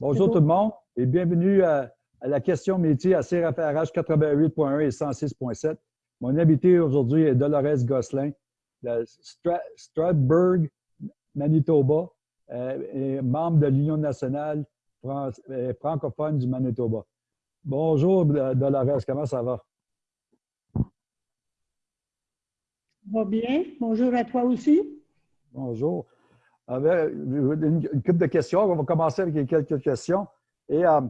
Bonjour tout le monde et bienvenue à, la question métier à CRFRH 88.1 et 106.7. Mon invité aujourd'hui est Dolores Gosselin de Stratburg, Manitoba, euh, et membre de l'Union nationale euh, francophone du Manitoba. Bonjour Dolores, comment ça va? Va bien. Bonjour à toi aussi. Bonjour une, couple de questions. On va commencer avec quelques questions. Et euh,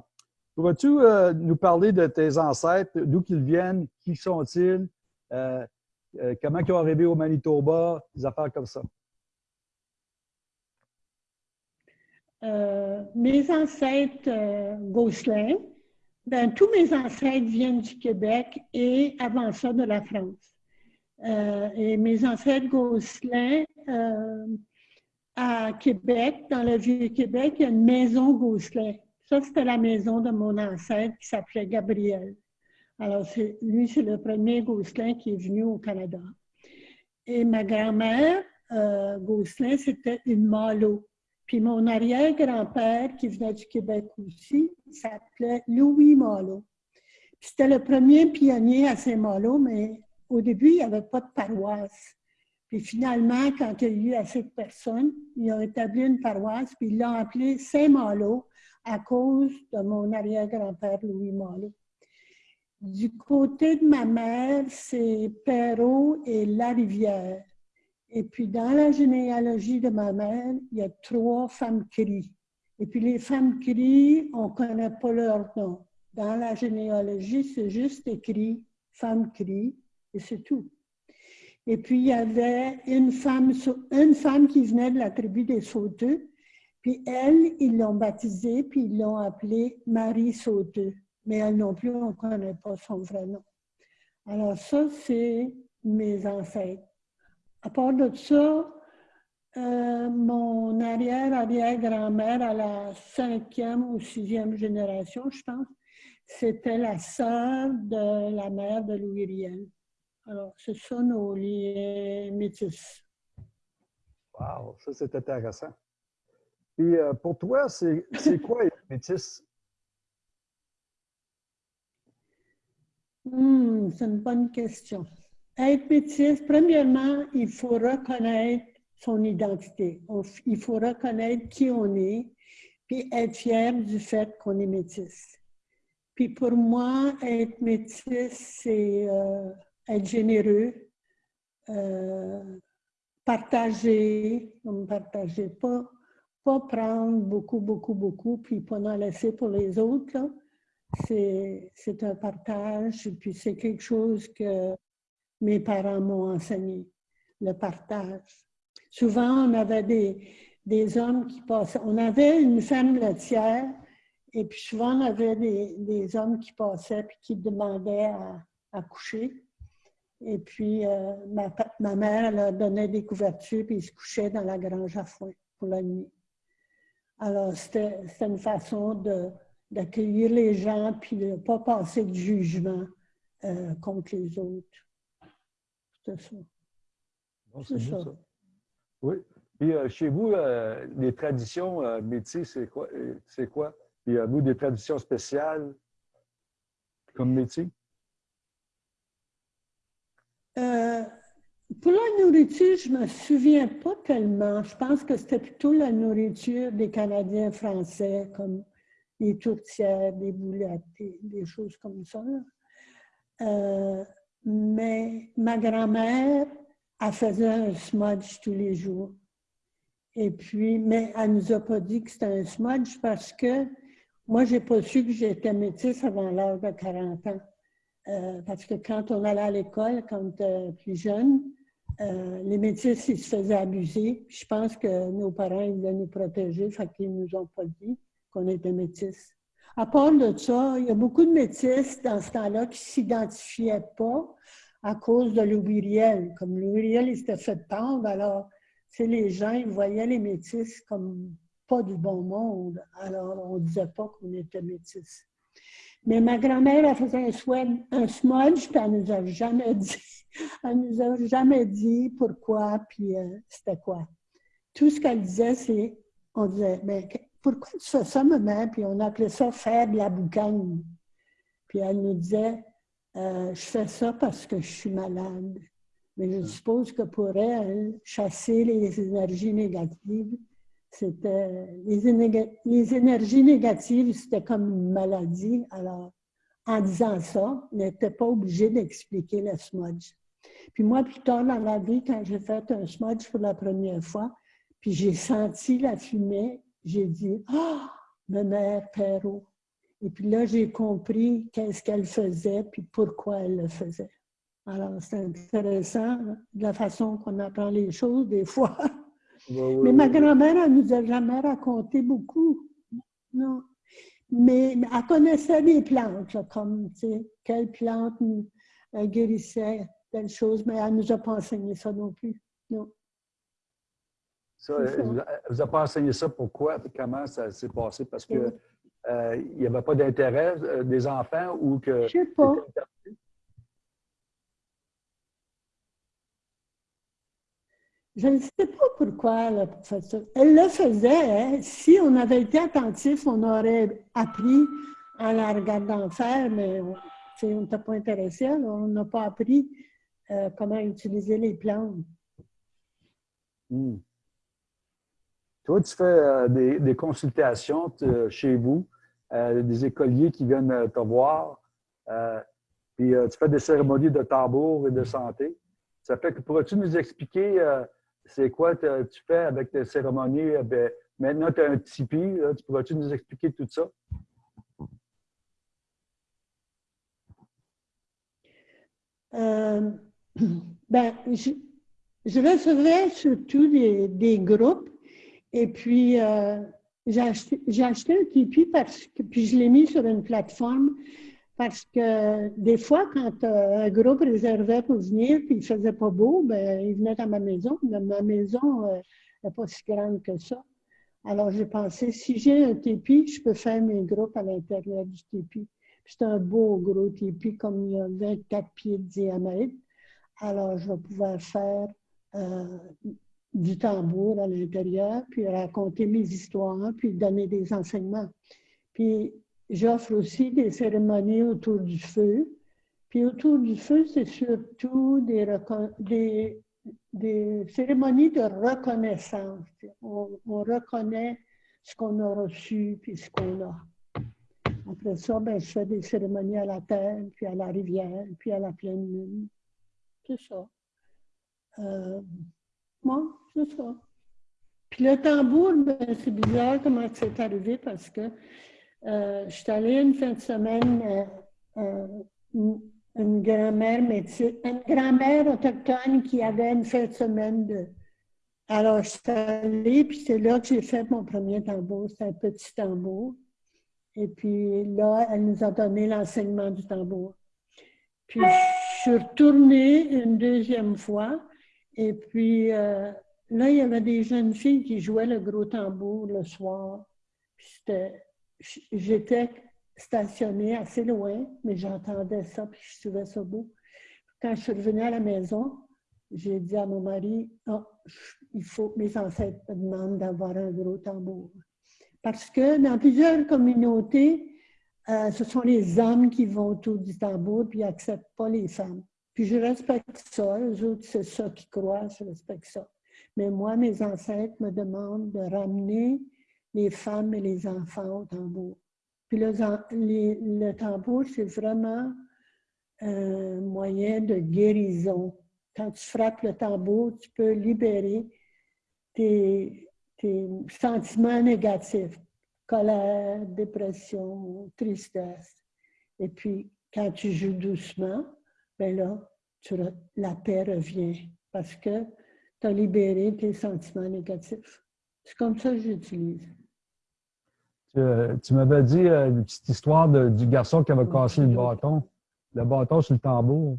pourrais-tu euh, nous parler de tes ancêtres, d'où ils viennent, qui sont-ils, euh, comment ils ont arrivé au Manitoba, des affaires comme ça? mes ancêtres Gosselin, ben, tous mes ancêtres viennent du Québec et avant ça de la France. et mes ancêtres Gosselin, à Québec, dans le Vieux-Québec, il y a une maison Gosselin. Ça, c'était la maison de mon ancêtre qui s'appelait Gabriel. Alors, lui, c'est le premier Gosselin qui est venu au Canada. Et ma grand-mère, euh, Gosselin, c'était une Malo. Puis mon arrière-grand-père, qui venait du Québec aussi, s'appelait Louis Malo. C'était le premier pionnier à Saint-Malo, mais au début, il n'y avait pas de paroisse. Puis finalement, quand il y a eu assez de personnes, ils ont établi une paroisse, puis ils l'ont appelée Saint-Malo à cause de mon arrière-grand-père Louis Malo. Du côté de ma mère, c'est Perrault et Larivière. Et puis dans la généalogie de ma mère, il y a trois femmes cris. Et puis les femmes cris, on ne connaît pas leur nom. Dans la généalogie, c'est juste écrit femme crie et c'est tout. Et puis, il y avait une femme, une femme qui venait de la tribu des Sauteux. Puis elle, ils l'ont baptisée, puis ils l'ont appelée Marie Sauteux. Mais elle non plus, on ne connaît pas son vrai nom. Alors ça, c'est mes ancêtres. À part de ça, euh, mon arrière-arrière-grand-mère à la cinquième ou sixième génération, je pense, c'était la sœur de la mère de Louis Riel. Alors, ce sont nos liens métis. Wow, ça c'est intéressant. Et euh, pour toi, c'est quoi être métis? Hmm, c'est une bonne question. Être métis, premièrement, il faut reconnaître son identité. il faut reconnaître qui on est, puis être fier du fait qu'on est métis. Puis pour moi, être métis, c'est euh, être généreux, euh, partager, partager, pas, pas prendre beaucoup, beaucoup, beaucoup, puis pas en laisser pour les autres. C'est un partage, puis c'est quelque chose que mes parents m'ont enseigné, le partage. Souvent, on avait des, des hommes qui passaient, on avait une ferme laitière, et puis souvent, on avait des, des hommes qui passaient puis qui demandaient à, à coucher. Et puis, euh, ma, ma, mère, leur donnait des couvertures, puis ils se couchaient dans la grange à foin pour la nuit. Alors, c'était une façon d'accueillir les gens, puis de ne pas passer de jugement euh, contre les autres. C'est ça. c'est ça. Oui. Puis euh, chez vous, les traditions métiers, c'est quoi? C'est quoi? Puis vous, des traditions spéciales comme métier? Euh, pour la nourriture, je ne me souviens pas tellement. Je pense que c'était plutôt la nourriture des Canadiens français, comme les tourtières, des boulettes, des, choses comme ça. Euh, mais ma grand-mère, elle faisait un smudge tous les jours. Et puis, mais elle ne nous a pas dit que c'était un smudge parce que moi, je n'ai pas su que j'étais métisse avant l'âge de 40 ans. Euh, parce que quand on allait à l'école, quand euh, plus jeune, euh, les métis, ils se faisaient abuser. Je pense que nos parents, ils voulaient nous protéger, fait qu'ils nous ont pas dit qu'on était métis. À part de ça, il y a beaucoup de métis dans ce temps-là qui ne s'identifiaient pas à cause de Louis Riel. Comme Louis Riel, il s'était fait pendre, alors les gens, ils voyaient les métis comme pas du bon monde. Alors, on ne disait pas qu'on était métis. Mais ma grand-mère, elle faisait un, un smudge, puis elle nous a jamais dit. Elle nous a jamais dit pourquoi, puis euh, c'était quoi. Tout ce qu'elle disait, c'est, on disait, mais Pourquoi tu fais ça, maman? Puis on appelait ça faire de la boucane. Puis elle nous disait euh, Je fais ça parce que je suis malade. Mais je suppose que pour elle, chasser les énergies négatives, c'était. Les, énergies négatives, c'était comme une maladie. Alors, en disant ça, on n'était pas obligé d'expliquer le smudge. Puis moi, plus tard dans la vie, quand j'ai fait un smudge pour la première fois, puis j'ai senti la fumée, j'ai dit « Ah, ma mère Perrault! » Et puis là, j'ai compris qu'est-ce qu'elle faisait, puis pourquoi elle le faisait. Alors, c'est intéressant de la façon qu'on apprend les choses des fois. Mais ma grand-mère, elle nous a jamais raconté beaucoup. Non. Mais elle connaissait les plantes, comme, tu sais, quelle plante guérissait telle chose, mais elle ne nous a pas enseigné ça non plus. Non. Ça, elle ne vous a pas enseigné ça, pourquoi, comment ça s'est passé? Parce qu'il euh, n'y avait pas d'intérêt euh, des enfants ou que... Je ne sais pas. Je ne sais pas pourquoi elle a fait ça. Elle le faisait. Hein. Si on avait été attentif, on aurait appris en la regardant faire, mais on n'était pas intéressé, on n'a pas appris euh, comment utiliser les plantes. Hmm. Toi, tu fais euh, des, consultations euh, chez vous, des écoliers qui viennent te voir, puis tu fais des cérémonies de tambour et de santé. Ça fait que pourrais-tu nous expliquer c'est quoi tu fais avec tes cérémonies? Ben, maintenant, tu as un tipi, tu pourrais-tu nous expliquer tout ça? Ben, je, recevais surtout des, groupes et puis euh, j'ai acheté, un Tipeee parce que, puis je l'ai mis sur une plateforme parce que des fois, quand euh, un groupe réservait pour venir puis il faisait pas beau, ben, il venait à ma maison. Mais ma maison n'est euh, pas si grande que ça. Alors j'ai pensé, si j'ai un Tipeee, je peux faire mes groupes à l'intérieur du Tipeee. C'est un beau gros Tipeee, comme il y a 24 pieds de diamètre. Alors, je vais pouvoir faire euh, du tambour à l'intérieur, puis raconter mes histoires, puis donner des enseignements. Puis, j'offre aussi des cérémonies autour du feu. Puis, autour du feu, c'est surtout des, cérémonies de reconnaissance. On, on reconnaît ce qu'on a reçu, puis ce qu'on a. Après ça, ben, je fais des cérémonies à la terre, puis à la rivière, puis à la pleine lune c'est ça. Euh, moi, c'est ça. Puis le tambour, ben, c'est bizarre comment c'est arrivé parce que euh, je suis allée une fin de semaine, euh, euh une, grand-mère une grand-mère autochtone qui avait une fin de semaine de. Alors, je suis allée, puis c'est là que j'ai fait mon premier tambour. C'est un petit tambour. Et puis là, elle nous a donné l'enseignement du tambour. Puis je suis retournée une deuxième fois. Et puis euh, là, il y avait des jeunes filles qui jouaient le gros tambour le soir. J'étais stationnée assez loin, mais j'entendais ça, puis je trouvais ça beau. Quand je suis revenue à la maison, j'ai dit à mon mari, oh, il faut mes ancêtres me demandent d'avoir un gros tambour. Parce que dans plusieurs communautés, euh, ce sont les hommes qui vont autour du tambour puis n'acceptent pas les femmes. Puis je respecte ça, eux autres, c'est ça qu'ils croient, je respecte ça. Mais moi, mes ancêtres me demandent de ramener les femmes et les enfants au tambour. Puis le, tambour, c'est vraiment un moyen de guérison. Quand tu frappes le tambour, tu peux libérer tes, sentiments négatifs colère, dépression, tristesse. Et puis, quand tu joues doucement, ben là, la paix revient parce que tu as libéré tes sentiments négatifs. C'est comme ça que j'utilise. Tu, m'avais dit euh, une petite histoire du garçon qui avait cassé le bâton, le bâton sur le tambour.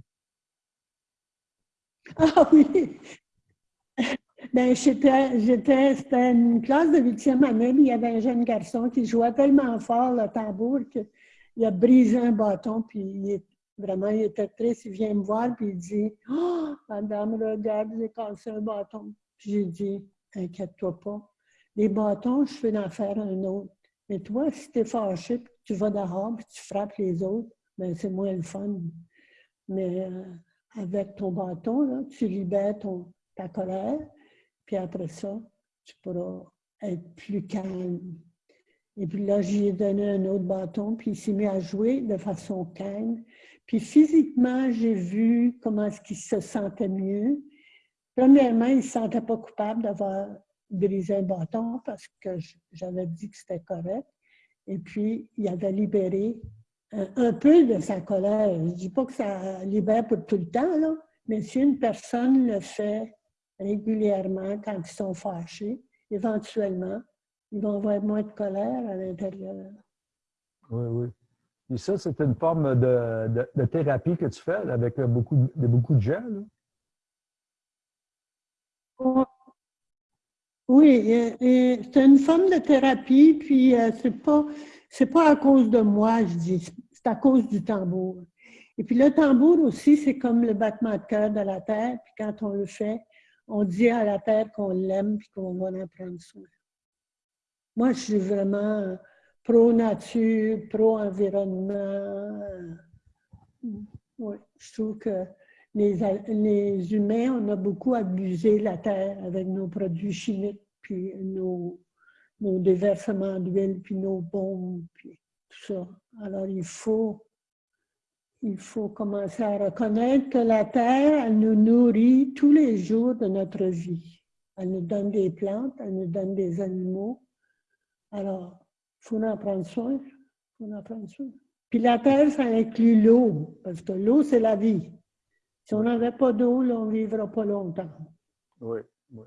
Ah oui! Ben, j'étais, c'était une classe de huitième année, il y avait un jeune garçon qui jouait tellement fort le tambour qu'il a brisé un bâton, puis il vraiment, il était triste, il vient me voir, puis il dit « Oh, madame, regarde, j'ai cassé un bâton. » Puis j'ai dit « Inquiète-toi pas, Les bâtons, je peux en faire un autre. Mais toi, si tu es fâché, tu vas dehors, puis tu frappes les autres, ben c'est moins le fun. Mais euh, avec ton bâton, là, tu libères ton, ta colère, puis après ça, tu pourras être plus calme. Et puis là, j'ai donné un autre bâton, puis il s'est mis à jouer de façon calme. Puis physiquement, j'ai vu comment est-ce qu'il se sentait mieux. Premièrement, il ne se sentait pas coupable d'avoir brisé un bâton parce que j'avais dit que c'était correct. Et puis, il avait libéré un, peu de sa colère. Je ne dis pas que ça libère pour tout le temps, là, mais si une personne le fait régulièrement quand ils sont fâchés, éventuellement, ils vont avoir moins de colère à l'intérieur. Oui, oui. Et ça, c'est une forme de, de, thérapie que tu fais avec beaucoup de, beaucoup de gens? Là? Oui, c'est une forme de thérapie, puis euh, c'est pas pas à cause de moi, je dis, c'est à cause du tambour. Et puis le tambour aussi, c'est comme le battement de cœur de la terre, puis quand on le fait, on dit à la terre qu'on l'aime puis qu'on va en prendre soin. Moi, je suis vraiment pro-nature, pro-environnement. Oui, je trouve que les, les, humains, on a beaucoup abusé la terre avec nos produits chimiques, puis nos, nos déversements d'huile, puis nos bombes, puis tout ça. Alors, il faut, il faut commencer à reconnaître que la terre, elle nous nourrit tous les jours de notre vie. Elle nous donne des plantes, elle nous donne des animaux. Alors, il faut en prendre soin. Faut en prendre soin. Puis la terre, ça inclut l'eau, parce que l'eau, c'est la vie. Si on n'avait pas d'eau, on ne vivra pas longtemps. Oui, oui.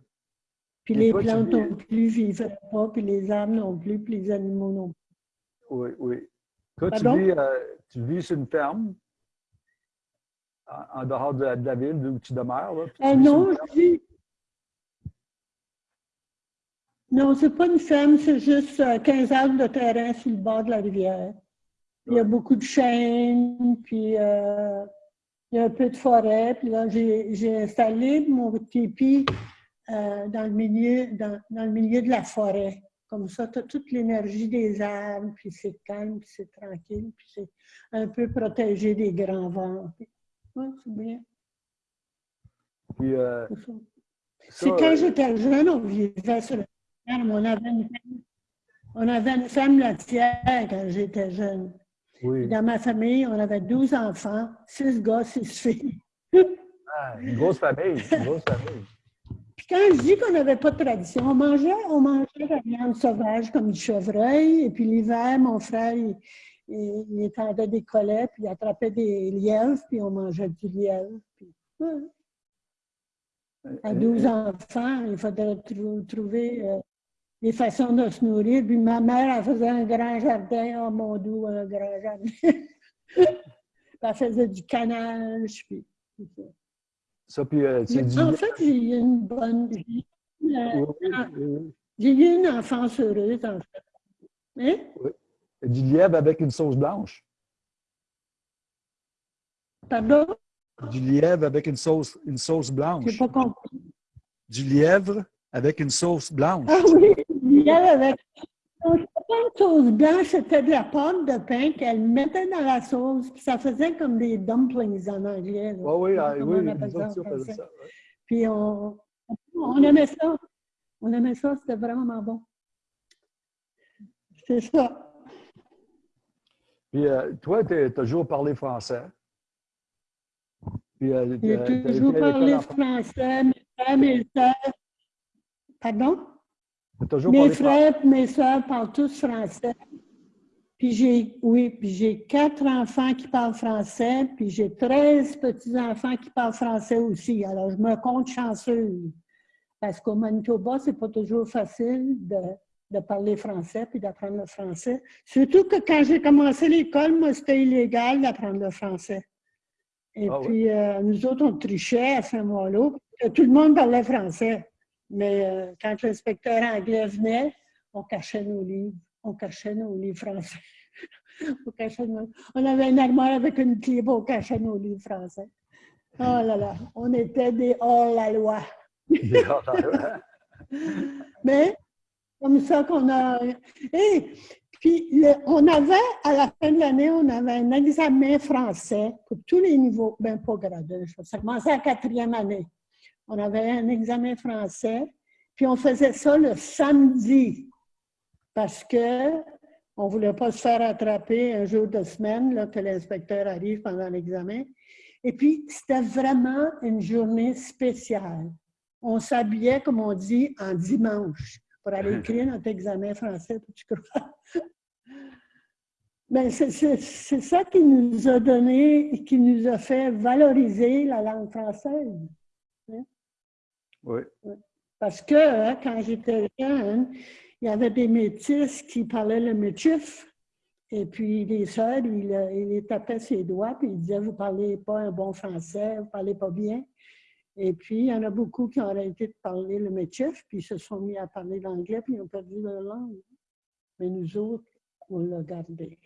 Puis les plantes non plus ne vivraient pas, puis les arbres non plus, puis les animaux non plus. Oui, oui. Toi, tu vis, euh, tu vis, sur une ferme, en, dehors de la, ville où tu demeures. Là, euh, non, je vis... Non, c'est pas une ferme, c'est juste 15 euh, arbres de terrain sur le bord de la rivière. Il y a beaucoup de chênes, puis euh, il y a un peu de forêt. Puis là, j'ai installé mon tipi euh, dans, le milieu, dans, le milieu de la forêt. Comme ça, tu as toute l'énergie des arbres, puis c'est calme, puis c'est tranquille, puis c'est un peu protégé des grands vents. Oui, c'est bien. Euh, c'est quand euh, j'étais jeune, on vivait sur la ferme. On avait une ferme, on avait une ferme laitière quand j'étais jeune. Dans ma famille, on avait 12 enfants, 6 gars, 6 filles. ah, une grosse famille, une grosse famille. Puis quand je dis qu'on n'avait pas de tradition, on mangeait, on mangeait la viande sauvage comme du chevreuil. Et puis l'hiver, mon frère, il, il, étendait des collets, puis il attrapait des lièvres, puis on mangeait du lièvre. À 12 enfants, il faudrait trouver euh, des façons de se nourrir. Puis ma mère, elle faisait un grand jardin, oh mon doux, un grand jardin. elle faisait du canage, puis ça, puis, euh, En fait, j'ai eu une bonne vie. Euh, j'ai eu une enfance heureuse, en fait. Hein? Oui. Du lièvre avec une sauce blanche. Pardon? Du lièvre avec une sauce, une sauce blanche. Je pas compris. Du lièvre avec une sauce blanche. Ah oui, du lièvre avec une sauce blanche, c'était de la pâte de pain qu'elle mettait dans la sauce, puis ça faisait comme des dumplings en anglais. oui, ah, oui, on ça. Puis on, on aimait ça. On aimait ça, c'était vraiment bon. C'est ça. Puis euh, toi, tu as toujours parlé français. Euh, J'ai toujours parlé français, mes frères, mes soeurs. Pardon? Mes frères et mes soeurs parlent tous français. Puis j'ai, oui, puis j'ai quatre enfants qui parlent français, puis j'ai 13 petits-enfants qui parlent français aussi. Alors, je me compte chanceuse. Parce qu'au Manitoba, c'est pas toujours facile de de parler français puis d'apprendre le français. Surtout que quand j'ai commencé l'école, moi, c'était illégal d'apprendre le français. Et ah puis, euh, nous autres, on trichait à Saint-Malo. Tout le monde parlait français. Mais euh, quand l'inspecteur anglais venait, on cachait nos livres. On cachait nos livres français. on, on, avait une armoire avec une clé, on cachait nos livres français. Oh là là, on était des hors-la-loi. Mais comme ça qu'on a... Et puis, on avait, à la fin de l'année, on avait un examen français pour tous les niveaux, bien pas gradé, ça commençait à la quatrième année. On avait un examen français, puis on faisait ça le samedi, parce que on ne voulait pas se faire attraper un jour de semaine, là, que l'inspecteur arrive pendant l'examen. Et puis, c'était vraiment une journée spéciale. On s'habillait, comme on dit, en dimanche pour aller écrire notre examen français, tu crois? Ben, c'est ça qui nous a donné, qui nous a fait valoriser la langue française. Oui. Parce que hein, quand j'étais jeune, il y avait des métis qui parlaient le métif. Et puis les sœurs, ils, il tapaient ses doigts, puis ils disaient Vous ne parlez pas un bon français, vous ne parlez pas bien. Et puis, il y en a beaucoup qui ont arrêté de parler le métif, puis se sont mis à parler l'anglais, puis ils ont perdu leur langue. Mais nous autres, on l'a gardé.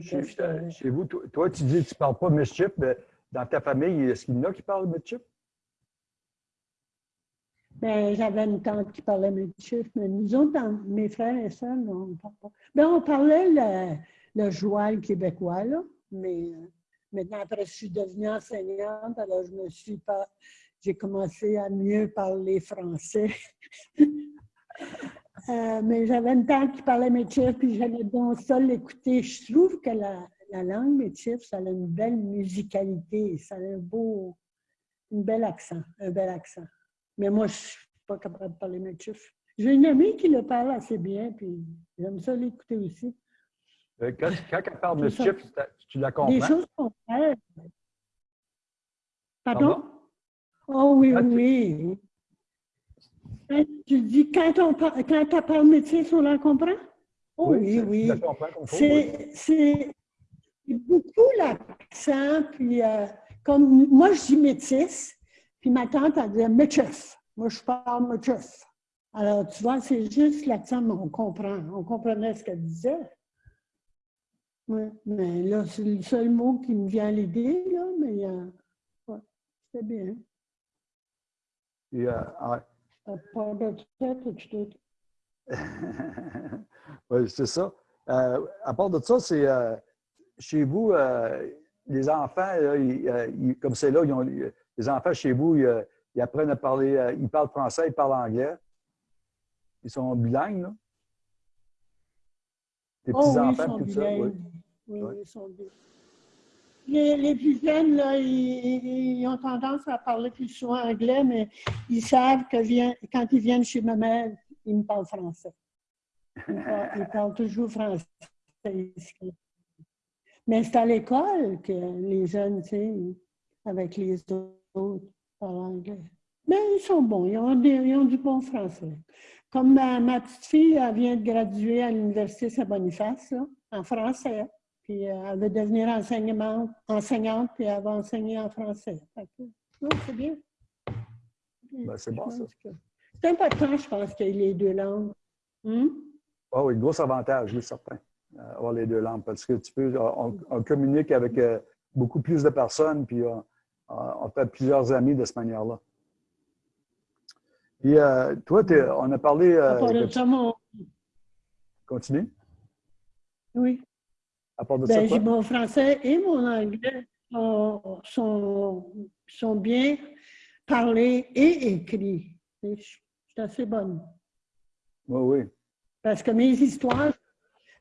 Chez, vous, toi, tu dis que tu ne parles pas mischief, mais dans ta famille, est-ce qu'il y en a qui parlent mischief? Ben, j'avais une tante qui parlait mischief, mais nous autres, mes frères et sœurs, on ne parle pas. Ben, on parlait le, le joual québécois, là, mais Maintenant, après, je suis devenue enseignante, alors je me suis pas. J'ai commencé à mieux parler français. Euh, mais j'avais une tante qui parlait métier, puis j'allais donc ça l'écouter. Je trouve que la, la langue métier, ça a une belle musicalité, ça a un beau, un bel accent, un bel accent. Mais moi, je ne suis pas capable de parler métier. J'ai une amie qui le parle assez bien, puis j'aime ça l'écouter aussi. Euh, quand, quand elle parle de chiffres, tu la comprends? Des choses qu'on fait. Pardon? Oh oui, oui. tu dis, quand on parle, quand parle métier, on la comprend? Oh, oui, oui. C'est beaucoup l'accent, puis euh, comme moi, je dis métis, puis ma tante, elle dit métis. Moi, je parle métis. Alors, tu vois, c'est juste l'accent, mais on comprend. On comprenait ce qu'elle disait. Oui, mais là, c'est le seul mot qui me vient à l'idée, là, mais euh, ouais, c'est bien. Tête, tout. oui, c'est ça. Euh, à part de ça, c'est euh, chez vous, euh, les enfants, comme c'est là, ils ont, les enfants chez vous, ils, apprennent à parler, ils parlent français, ils parlent anglais. Ils sont bilingues, là? Les petits-enfants, tout ça, oui. Oui, ils sont bien. Les, plus jeunes, là, ils, ont tendance à parler plus souvent anglais, mais ils savent que quand ils viennent chez ma mère, ils me parlent français. Ils parlent, toujours français. Mais c'est à l'école que les jeunes, tu sais, avec les autres, parlent anglais. Mais ils sont bons, ils ont, ils ont du bon français. Comme ma, ma, petite fille, elle vient de graduer à l'Université Saint-Boniface, en français. Puis euh, elle veut devenir enseignante, puis elle va enseigner en français. c'est bien. Ben, c'est bon, ça. C'est important, je pense, qu'il y ait les deux langues. Hmm? Oh, oui, gros avantage, oui, certain, euh, avoir les deux langues, parce que tu peux, on, communique avec euh, beaucoup plus de personnes, puis on, fait plusieurs amis de cette manière-là. Et toi, on a parlé... de... Continue. Oui. Ben, mon français et mon anglais sont, sont, bien parlés et écrits. Je suis assez bonne. Oui, oui. Parce que mes histoires,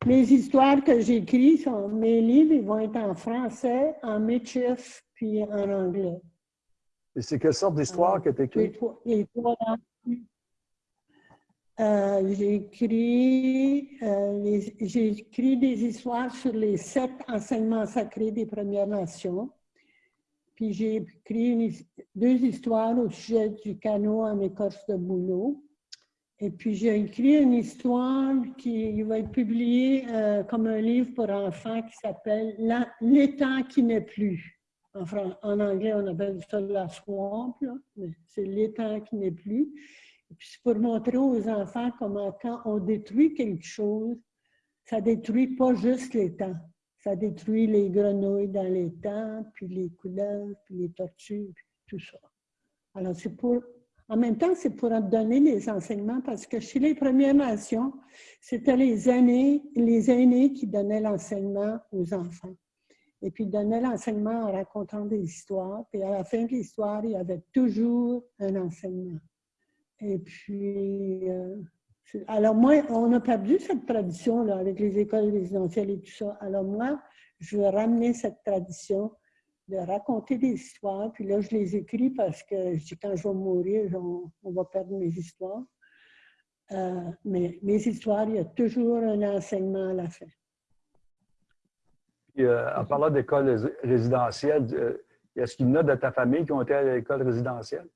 mes histoires que j'écris, mes livres, ils vont être en français, en métis, puis en anglais. Et c'est quelle sorte d'histoire que tu écris? Les euh, j'ai écrit, euh, écrit des histoires sur les sept enseignements sacrés des Premières Nations. Puis j'ai écrit deux histoires au sujet du canot en écorce de bouleau. Et puis j'ai écrit une histoire qui va être publiée euh, comme un livre pour enfants qui s'appelle L'étang qui n'est plus. En, anglais, on appelle ça la swamp, mais c'est l'étang qui n'est plus. Et puis, c'est pour montrer aux enfants comment quand on détruit quelque chose, ça détruit pas juste temps. Ça détruit les grenouilles dans temps, puis les couleuvres, puis les tortues, puis tout ça. Alors, c'est pour En même temps, c'est pour donner les enseignements parce que chez les Premières Nations, c'était les aînés, les aînés qui donnaient l'enseignement aux enfants. Et puis, ils donnaient l'enseignement en racontant des histoires. Puis, à la fin de l'histoire, il y avait toujours un enseignement. Et puis, euh, alors moi, on a perdu cette tradition là, avec les écoles résidentielles et tout ça. Alors moi, je veux ramener cette tradition de raconter des histoires. Puis là, je les écris parce que je dis quand je vais mourir, on, va perdre mes histoires. Euh, mais mes histoires, il y a toujours un enseignement à la fin. Puis, euh, en parlant d'école résidentielle, euh, est-ce qu'il y en a de ta famille qui ont été à l'école résidentielle?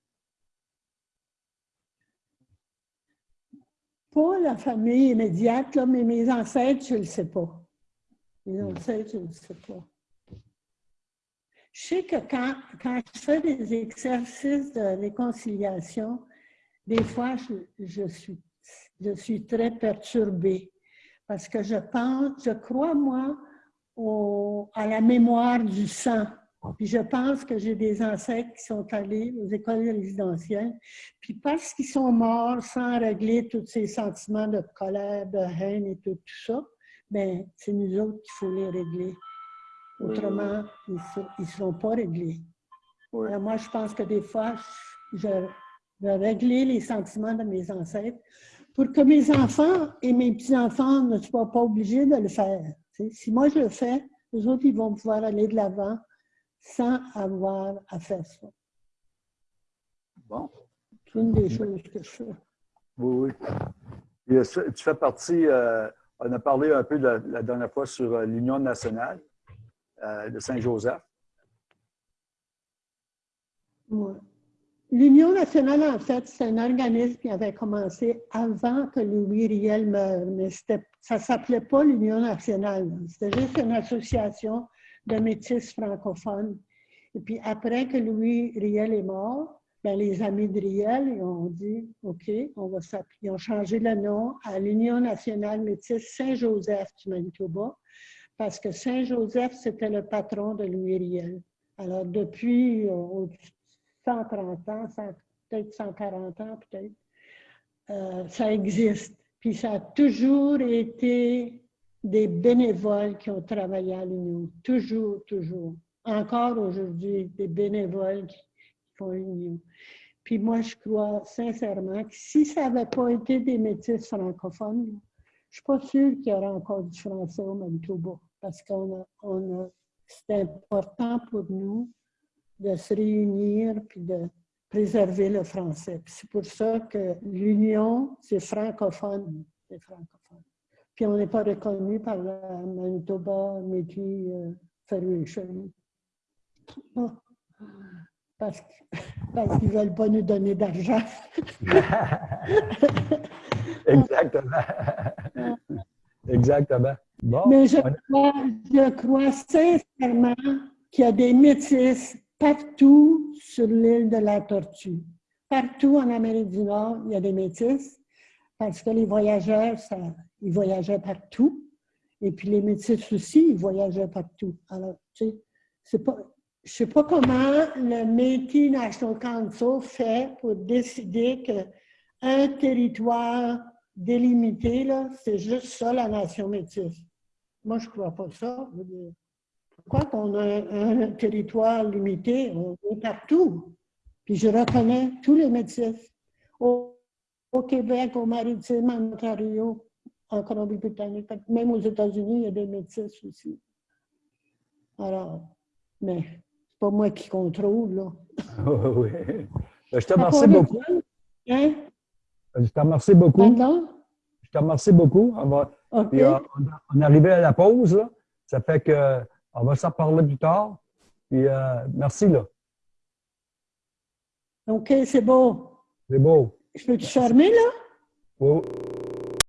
Pas la famille immédiate, là, mais mes ancêtres, je ne le sais pas. Mes ancêtres, je ne le sais pas. Je sais que quand, je fais des exercices de réconciliation, des fois, je, suis, très perturbée parce que je pense, je crois, moi, à la mémoire du sang. Puis je pense que j'ai des ancêtres qui sont allés aux écoles résidentielles, puis parce qu'ils sont morts sans régler tous ces sentiments de colère, de haine et tout, ça, bien, c'est nous autres qu'il faut les régler. Autrement, ils ne seront pas réglés. moi, je pense que des fois, je vais régler les sentiments de mes ancêtres pour que mes enfants et mes petits-enfants ne soient pas obligés de le faire. Si moi je le fais, les autres, ils vont pouvoir aller de l'avant sans avoir à faire ça. Bon. C'est une des choses que je fais. Oui, oui. tu fais partie, euh, on a parlé un peu la dernière fois sur euh, l'Union nationale. Euh, de Saint-Joseph? L'Union nationale, en fait, c'est un organisme qui avait commencé avant que Louis Riel meure, mais ça ne s'appelait pas l'Union nationale. C'était juste une association de métis francophones. Et puis après que Louis Riel est mort, ben, les amis de Riel ont dit OK, on va s'appeler. Ils ont changé le nom à l'Union nationale métisse Saint-Joseph du Manitoba parce que Saint-Joseph, c'était le patron de Louis Riel. Alors, depuis 130 euh, ans, peut-être 140 ans, peut-être, ça existe. Puis ça a toujours été des bénévoles qui ont travaillé à l'Union. Toujours, toujours. Encore aujourd'hui, des bénévoles qui font l'Union. Puis moi, je crois sincèrement que si ça n'avait pas été des métis francophones, je ne suis pas sûre qu'il y aurait encore du français au Manitoba parce qu'on a, c'est important pour nous de se réunir puis de préserver le français. C'est pour ça que l'Union, c'est francophone. C'est francophone. Puis on n'est pas reconnu par la Manitoba Métis euh, Federation. Parce qu'ils ne veulent pas nous donner d'argent. Exactement. Exactement. Mais je crois, je crois sincèrement qu'il y a des métis partout sur l'île de la Tortue. Partout en Amérique du Nord, il y a des métis parce que les voyageurs, ça, ils voyageaient partout. Et puis les métis aussi, ils voyageaient partout. Alors, tu sais, c'est pas, je ne sais pas comment le Métis National Council fait pour décider qu'un territoire délimité, c'est juste ça la nation métisse. Moi, je ne crois pas ça. Pourquoi qu'on a un, territoire limité? On est partout. Puis je reconnais tous les médecins. Au, Québec, au Maritime, en Ontario, en Colombie-Britannique, même aux États-Unis, il y a des médecins aussi. Alors, mais c'est pas moi qui contrôle, là. oui. Ben, je te remercie beaucoup. Hein? Je te remercie beaucoup. Je te remercie beaucoup. On puis, euh, on, est arrivé à la pause, là. Ça fait qu'on va s'en parler plus tard. Puis, euh, merci, là. OK, c'est beau. C'est beau. Je peux te fermer, là? Oui.